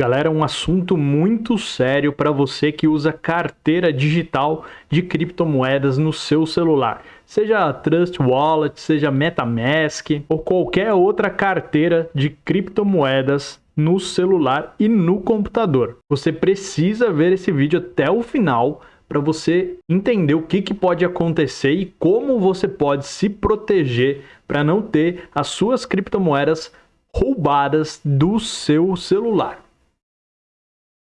Galera, um assunto muito sério para você que usa carteira digital de criptomoedas no seu celular. Seja Trust Wallet, seja MetaMask ou qualquer outra carteira de criptomoedas no celular e no computador. Você precisa ver esse vídeo até o final para você entender o que, que pode acontecer e como você pode se proteger para não ter as suas criptomoedas roubadas do seu celular.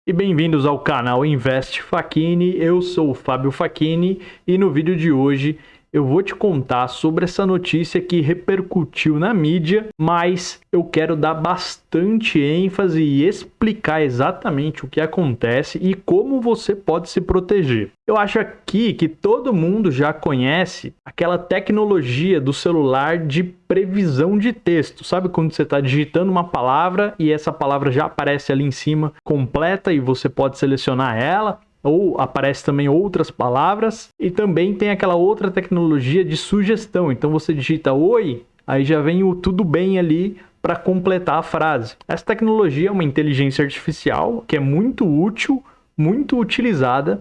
E bem-vindos ao canal Invest Facchini, eu sou o Fábio Facchini e no vídeo de hoje eu vou te contar sobre essa notícia que repercutiu na mídia, mas eu quero dar bastante ênfase e explicar exatamente o que acontece e como você pode se proteger. Eu acho aqui que todo mundo já conhece aquela tecnologia do celular de previsão de texto. Sabe quando você está digitando uma palavra e essa palavra já aparece ali em cima completa e você pode selecionar ela? Ou aparece também outras palavras e também tem aquela outra tecnologia de sugestão. Então você digita oi, aí já vem o tudo bem ali para completar a frase. Essa tecnologia é uma inteligência artificial que é muito útil, muito utilizada,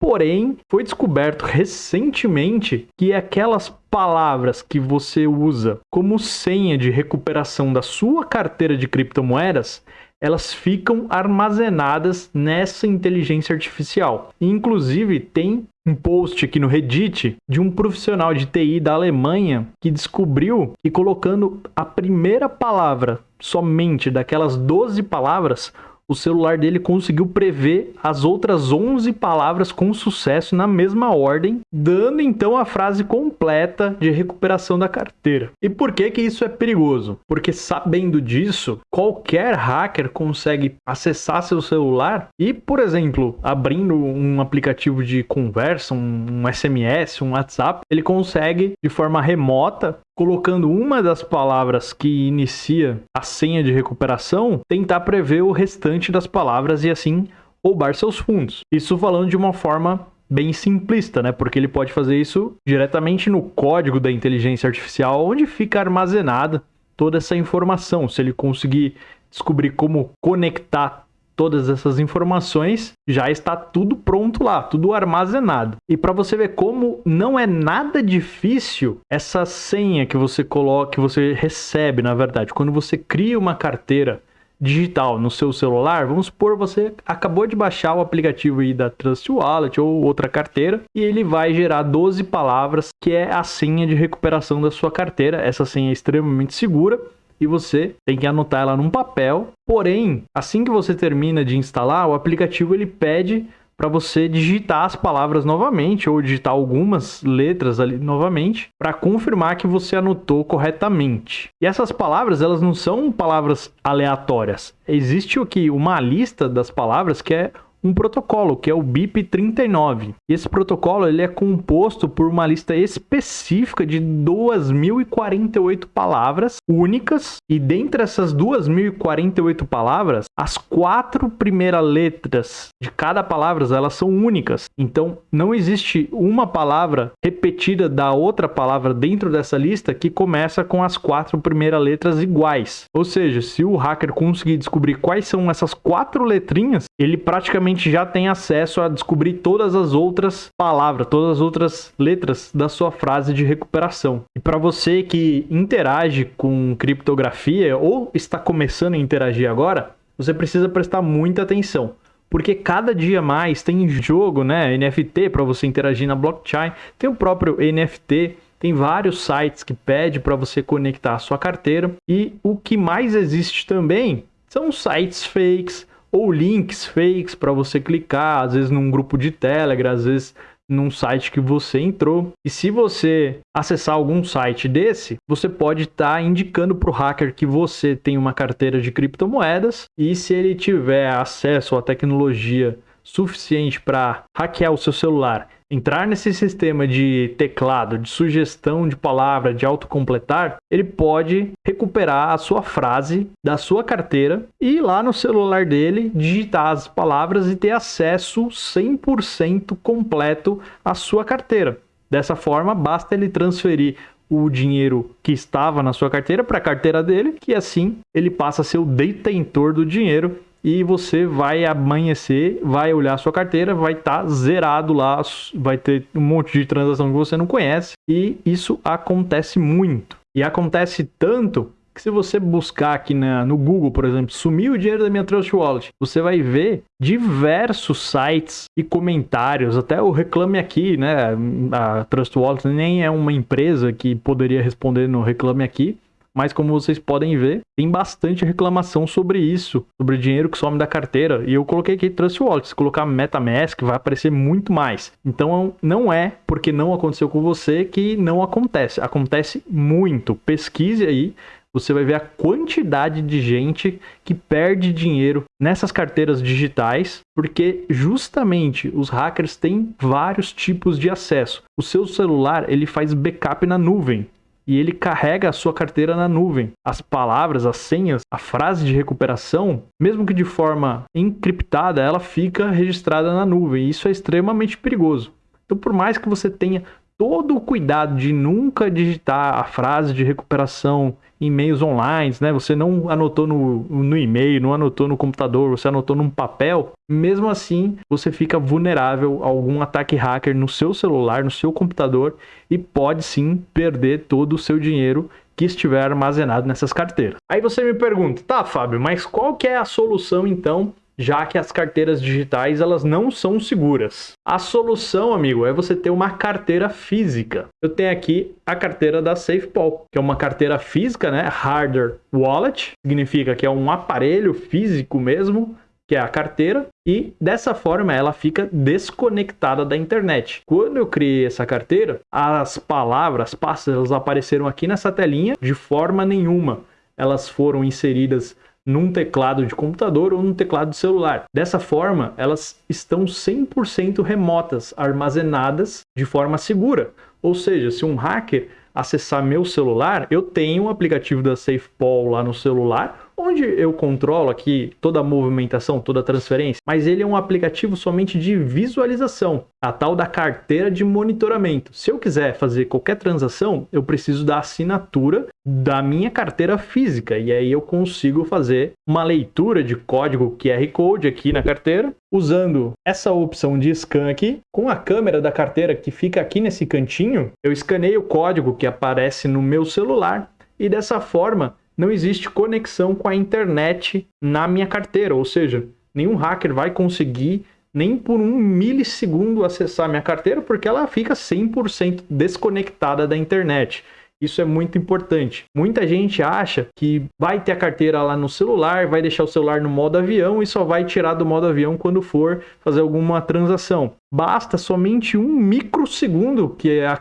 porém foi descoberto recentemente que aquelas palavras que você usa como senha de recuperação da sua carteira de criptomoedas, elas ficam armazenadas nessa inteligência artificial. inclusive, tem um post aqui no Reddit de um profissional de TI da Alemanha que descobriu que colocando a primeira palavra somente daquelas 12 palavras, o celular dele conseguiu prever as outras 11 palavras com sucesso na mesma ordem, dando então a frase completa de recuperação da carteira. E por que que isso é perigoso? Porque sabendo disso, qualquer hacker consegue acessar seu celular e, por exemplo, abrindo um aplicativo de conversa, um SMS, um WhatsApp, ele consegue de forma remota colocando uma das palavras que inicia a senha de recuperação, tentar prever o restante das palavras e assim roubar seus fundos. Isso falando de uma forma bem simplista, né? Porque ele pode fazer isso diretamente no código da inteligência artificial, onde fica armazenada toda essa informação. Se ele conseguir descobrir como conectar todas essas informações, já está tudo pronto lá, tudo armazenado. E para você ver como não é nada difícil essa senha que você coloca, que você recebe, na verdade, quando você cria uma carteira digital no seu celular, vamos supor você acabou de baixar o aplicativo aí da Trust Wallet ou outra carteira e ele vai gerar 12 palavras que é a senha de recuperação da sua carteira. Essa senha é extremamente segura e você tem que anotar ela num papel. Porém, assim que você termina de instalar, o aplicativo ele pede para você digitar as palavras novamente ou digitar algumas letras ali novamente para confirmar que você anotou corretamente. E essas palavras, elas não são palavras aleatórias. Existe aqui uma lista das palavras que é um protocolo, que é o BIP39. Esse protocolo ele é composto por uma lista específica de 2.048 palavras únicas, e dentre essas 2.048 palavras, as quatro primeiras letras de cada palavra elas são únicas. Então, não existe uma palavra repetida da outra palavra dentro dessa lista que começa com as quatro primeiras letras iguais. Ou seja, se o hacker conseguir descobrir quais são essas quatro letrinhas, ele praticamente já tem acesso a descobrir todas as outras palavras, todas as outras letras da sua frase de recuperação. E para você que interage com criptografia ou está começando a interagir agora, você precisa prestar muita atenção. Porque cada dia mais tem jogo, né, NFT para você interagir na blockchain, tem o próprio NFT, tem vários sites que pede para você conectar a sua carteira e o que mais existe também são sites fakes, ou links fakes para você clicar, às vezes num grupo de Telegram, às vezes num site que você entrou. E se você acessar algum site desse, você pode estar tá indicando para o hacker que você tem uma carteira de criptomoedas e se ele tiver acesso à tecnologia suficiente para hackear o seu celular entrar nesse sistema de teclado, de sugestão de palavra, de autocompletar, ele pode recuperar a sua frase da sua carteira e ir lá no celular dele, digitar as palavras e ter acesso 100% completo à sua carteira. Dessa forma, basta ele transferir o dinheiro que estava na sua carteira para a carteira dele, que assim ele passa a ser o detentor do dinheiro e você vai amanhecer, vai olhar sua carteira, vai estar tá zerado lá, vai ter um monte de transação que você não conhece e isso acontece muito. E acontece tanto que se você buscar aqui na, no Google, por exemplo, sumiu o dinheiro da minha Trust Wallet, você vai ver diversos sites e comentários, até o Reclame Aqui, né? A Trust Wallet nem é uma empresa que poderia responder no Reclame Aqui, mas como vocês podem ver, tem bastante reclamação sobre isso, sobre o dinheiro que some da carteira. E eu coloquei aqui Trust Wallet, se colocar MetaMask vai aparecer muito mais. Então não é porque não aconteceu com você que não acontece, acontece muito. Pesquise aí você vai ver a quantidade de gente que perde dinheiro nessas carteiras digitais, porque justamente os hackers têm vários tipos de acesso. O seu celular, ele faz backup na nuvem e ele carrega a sua carteira na nuvem. As palavras, as senhas, a frase de recuperação, mesmo que de forma encriptada, ela fica registrada na nuvem. Isso é extremamente perigoso. Então, por mais que você tenha todo o cuidado de nunca digitar a frase de recuperação em meios online, né? Você não anotou no, no e-mail, não anotou no computador, você anotou num papel. Mesmo assim, você fica vulnerável a algum ataque hacker no seu celular, no seu computador e pode sim perder todo o seu dinheiro que estiver armazenado nessas carteiras. Aí você me pergunta, tá, Fábio, mas qual que é a solução então já que as carteiras digitais elas não são seguras. A solução, amigo, é você ter uma carteira física. Eu tenho aqui a carteira da SafePol, que é uma carteira física, né? Hardware Wallet, significa que é um aparelho físico mesmo, que é a carteira, e dessa forma ela fica desconectada da internet. Quando eu criei essa carteira, as palavras, pastas, elas apareceram aqui nessa telinha de forma nenhuma. Elas foram inseridas num teclado de computador ou num teclado de celular. Dessa forma, elas estão 100% remotas, armazenadas de forma segura. Ou seja, se um hacker acessar meu celular, eu tenho um aplicativo da SafePol lá no celular, onde eu controlo aqui toda a movimentação, toda a transferência, mas ele é um aplicativo somente de visualização, a tal da carteira de monitoramento. Se eu quiser fazer qualquer transação, eu preciso da assinatura da minha carteira física. E aí eu consigo fazer uma leitura de código QR Code aqui na carteira, usando essa opção de scan aqui, com a câmera da carteira que fica aqui nesse cantinho, eu escaneio o código que aparece no meu celular. E dessa forma não existe conexão com a internet na minha carteira, ou seja, nenhum hacker vai conseguir nem por um milissegundo acessar minha carteira porque ela fica 100% desconectada da internet. Isso é muito importante. Muita gente acha que vai ter a carteira lá no celular, vai deixar o celular no modo avião e só vai tirar do modo avião quando for fazer alguma transação. Basta somente um microsegundo que a,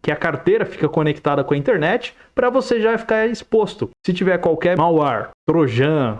que a carteira fica conectada com a internet para você já ficar exposto. Se tiver qualquer malware, trojan,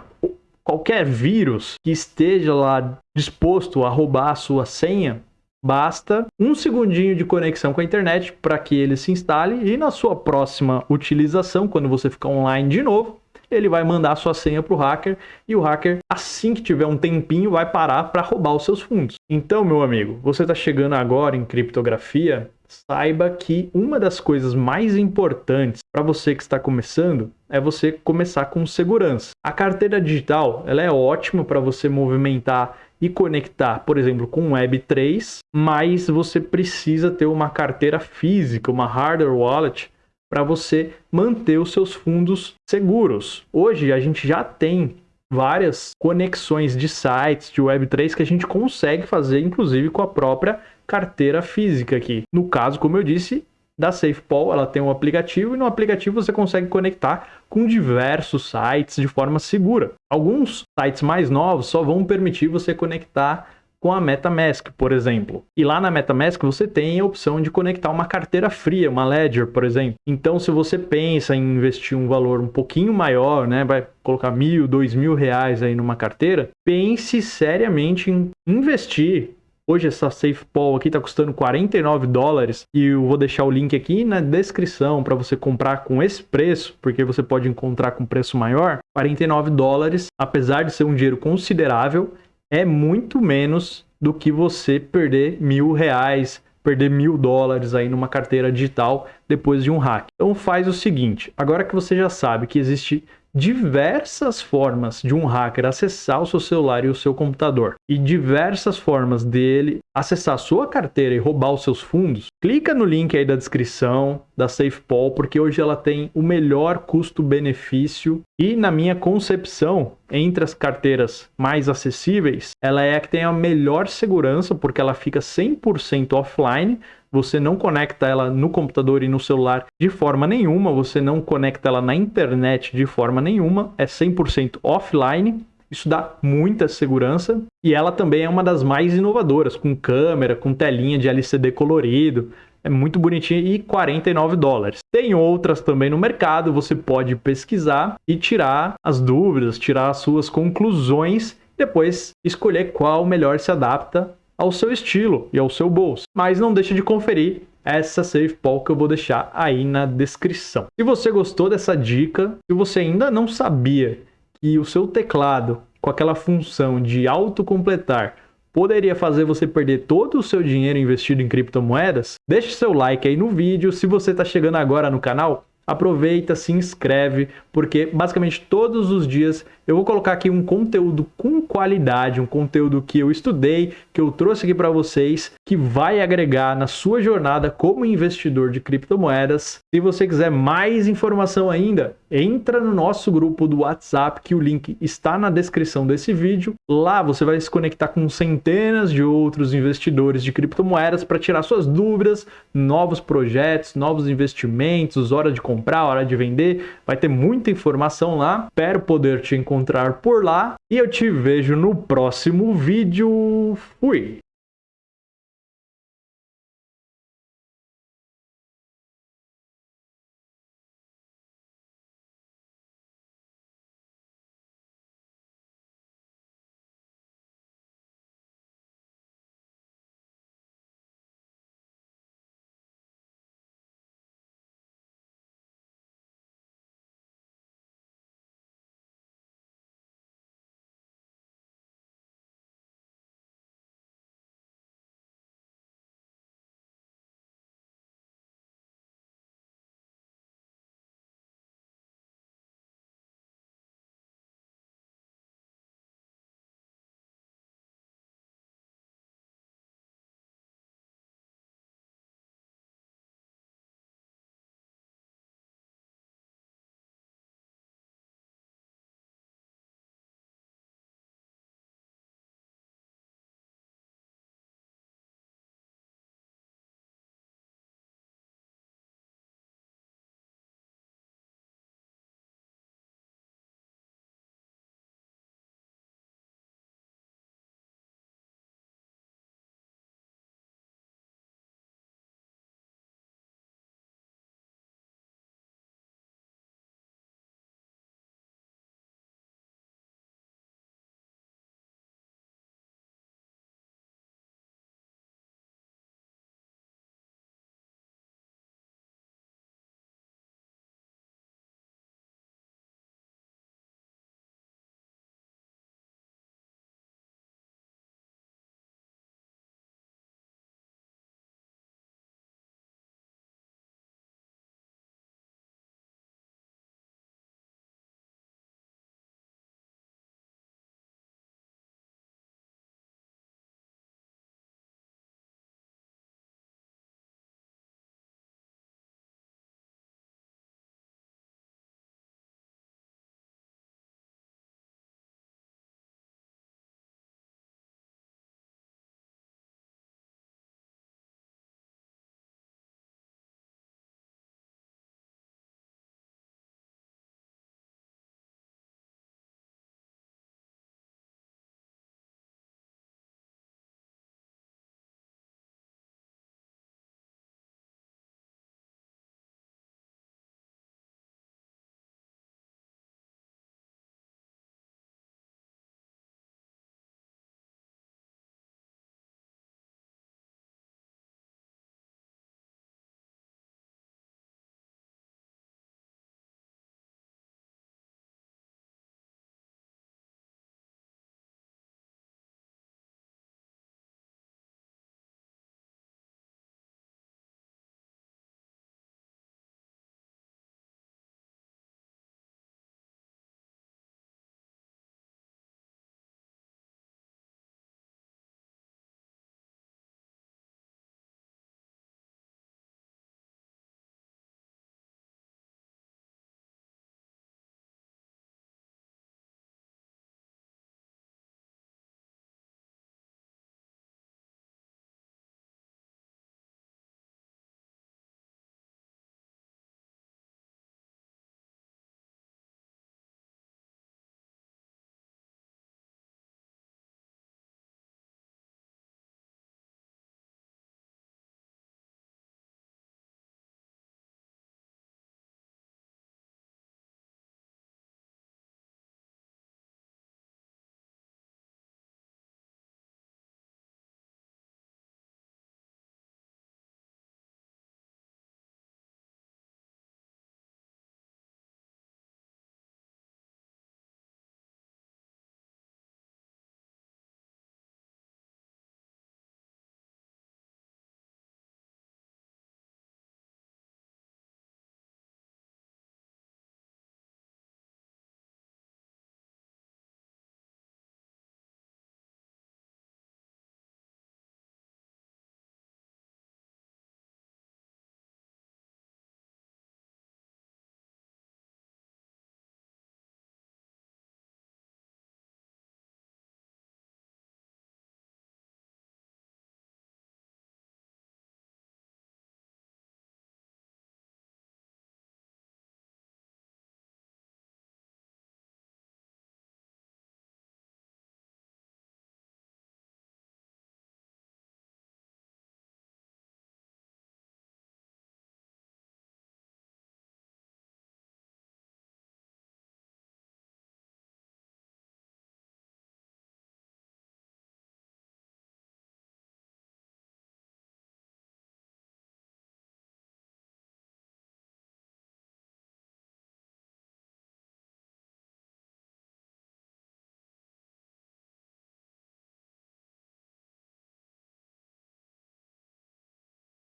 qualquer vírus que esteja lá disposto a roubar a sua senha, basta um segundinho de conexão com a internet para que ele se instale e na sua próxima utilização, quando você ficar online de novo, ele vai mandar a sua senha para o hacker e o hacker, assim que tiver um tempinho, vai parar para roubar os seus fundos. Então, meu amigo, você está chegando agora em criptografia, saiba que uma das coisas mais importantes para você que está começando é você começar com segurança. A carteira digital ela é ótima para você movimentar e conectar, por exemplo, com Web3, mas você precisa ter uma carteira física, uma hardware wallet, para você manter os seus fundos seguros. Hoje a gente já tem várias conexões de sites de Web3 que a gente consegue fazer, inclusive com a própria carteira física aqui. No caso, como eu disse, da SafePol, ela tem um aplicativo e no aplicativo você consegue conectar com diversos sites de forma segura. Alguns sites mais novos só vão permitir você conectar com a MetaMask, por exemplo. E lá na MetaMask você tem a opção de conectar uma carteira fria, uma Ledger, por exemplo. Então, se você pensa em investir um valor um pouquinho maior, né, vai colocar mil, dois mil reais aí numa carteira, pense seriamente em investir Hoje essa SafePol aqui está custando 49 dólares e eu vou deixar o link aqui na descrição para você comprar com esse preço, porque você pode encontrar com preço maior. 49 dólares, apesar de ser um dinheiro considerável, é muito menos do que você perder mil reais, perder mil dólares aí numa carteira digital depois de um hack. Então faz o seguinte, agora que você já sabe que existe diversas formas de um hacker acessar o seu celular e o seu computador. E diversas formas dele acessar a sua carteira e roubar os seus fundos, clica no link aí da descrição da SafePol, porque hoje ela tem o melhor custo-benefício e na minha concepção, entre as carteiras mais acessíveis, ela é a que tem a melhor segurança, porque ela fica 100% offline, você não conecta ela no computador e no celular de forma nenhuma, você não conecta ela na internet de forma nenhuma, é 100% offline. Isso dá muita segurança e ela também é uma das mais inovadoras, com câmera, com telinha de LCD colorido. É muito bonitinha e 49 dólares. Tem outras também no mercado, você pode pesquisar e tirar as dúvidas, tirar as suas conclusões, depois escolher qual melhor se adapta ao seu estilo e ao seu bolso. Mas não deixe de conferir essa SafePol que eu vou deixar aí na descrição. Se você gostou dessa dica, se você ainda não sabia que o seu teclado com aquela função de autocompletar poderia fazer você perder todo o seu dinheiro investido em criptomoedas, deixe seu like aí no vídeo. Se você está chegando agora no canal, aproveita, se inscreve, porque basicamente todos os dias eu vou colocar aqui um conteúdo com qualidade, um conteúdo que eu estudei, que eu trouxe aqui para vocês, que vai agregar na sua jornada como investidor de criptomoedas. Se você quiser mais informação ainda, entra no nosso grupo do WhatsApp, que o link está na descrição desse vídeo. Lá você vai se conectar com centenas de outros investidores de criptomoedas para tirar suas dúvidas, novos projetos, novos investimentos, hora de comprar, hora de vender. Vai ter muita informação lá. Espero poder te encontrar por lá e eu te vejo no próximo vídeo. Fui!